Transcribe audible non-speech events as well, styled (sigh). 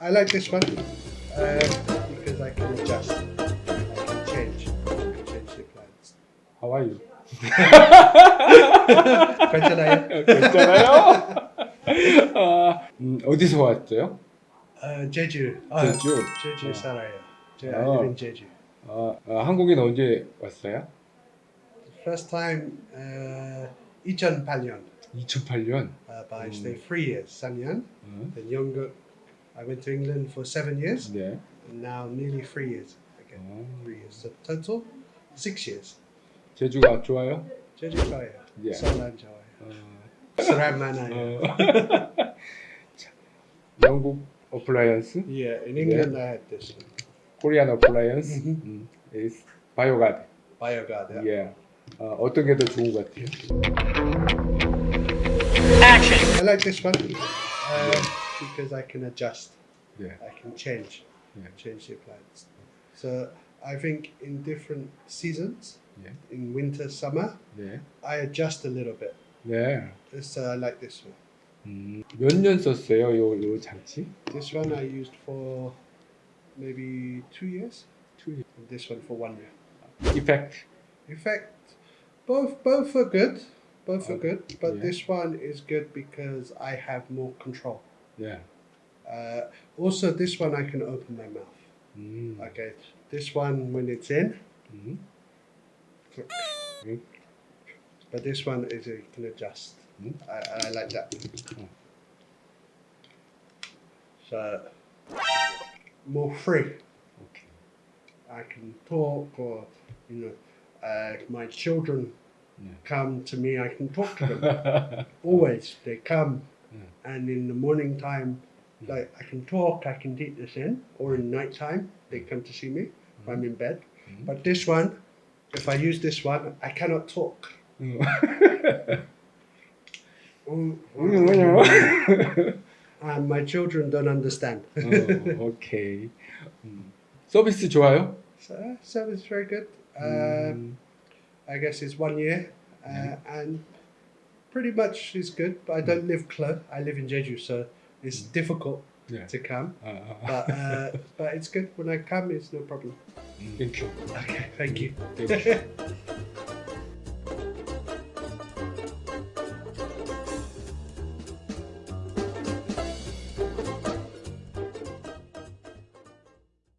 I like this one uh, because I can adjust. I can change. I can change the plans. How are you? 괜찮아요? 괜찮아요? 아, 음, 어디서 왔어요? 어, 제주. 아, 제주. 제주 어. 살아요. 제, 어. Live in 제주. 아, 아, 한국엔 언제 왔어요? First time uh, 2008년. 2008년. Uh, but I Mm. stayed three years, 4년. 어, Then younger, I went to England for seven years. 네. And now nearly three years again. 어, Three years. So total six years. 제주가 좋아요? 제주 좋아요. 예. 서울안 좋아요. 어, 사람 많아요. 어. 자, 영국 어플라이언스, Yeah, in England I had this one. 코리안 어플라이언스, Mhm. 음, is 바이오가드. BioGuard. Yeah. 예. 어, 어떤 게 더 좋은 것 같아요? I like this one uh, because I can adjust. 예. I can change, Yeah. change the plans. So I think in different seasons, Yeah. in winter, summer, 네. I adjust a little bit. 네. So I like this one. 음, 몇 년 썼어요, 요, 요 장치? This one I used for maybe two years. Two years. And this one for one year. Effect. In fact, both both are good. Both are Okay. good, but Yeah. this one is good because I have more control. Yeah. Uh, also, this one I can open my mouth. Mm. Okay, this one when it's in, mm. But this one is you can adjust. Mm-hmm. I, I, like that. So more free. Okay. I can talk, or you know, uh, my children yeah. come to me. I can talk to them. (laughs) Always, they come and in the morning time, like I can talk. I can take this in, or in night time they come to see me if I'm in bed. Mm. But this one, if I use this one, I cannot talk. 음. Mm. (laughs) 음. (laughs) and my children don't understand. (laughs) 어, 오케이. 음. 서비스 좋아요? so, so it's very good. Uh, 음. I guess it's one year, uh, and pretty much is good. But I don't live close. I live in Jeju, so it's mm. difficult yeah. to come. Uh, uh, uh. but uh, (laughs) but it's good when I come. It's no problem. Thank you. Okay, thank you. Thank you.